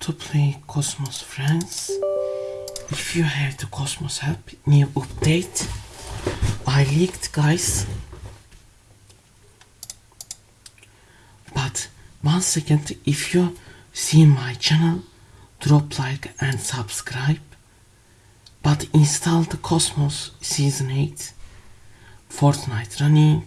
to play Cosmos Friends. If you have the Cosmos app new update, I leaked guys. But one second, if you see my channel, drop like and subscribe. But install the Cosmos Season 8, Fortnite running.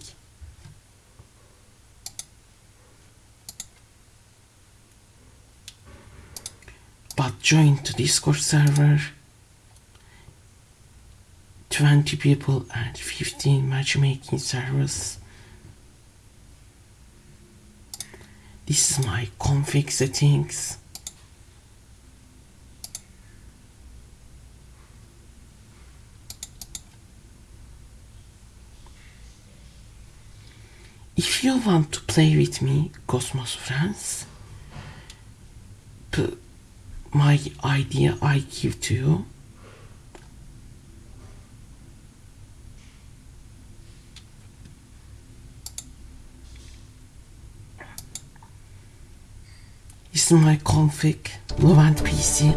But join the Discord server. 20 people and 15 matchmaking servers. This is my config settings. If you want to play with me, Cosmos Friends, my idea I give to you. This is my config Levant PC.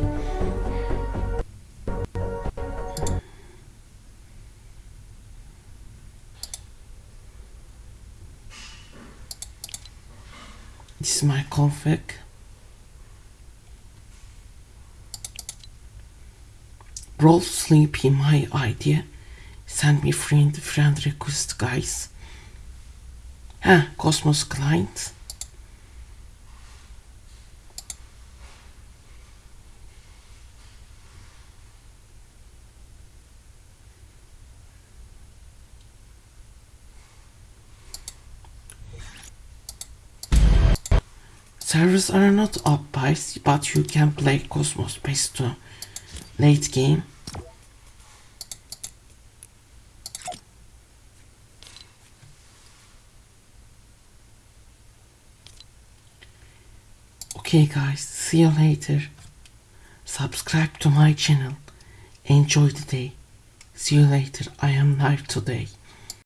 This is my config. Roll Sleepy my idea. Send me friend friend request guys. Ha, Cosmos client. Servers are not up but you can play Cosmos based to late game. Okay guys, see you later. Subscribe to my channel. Enjoy the day. See you later. I am live today.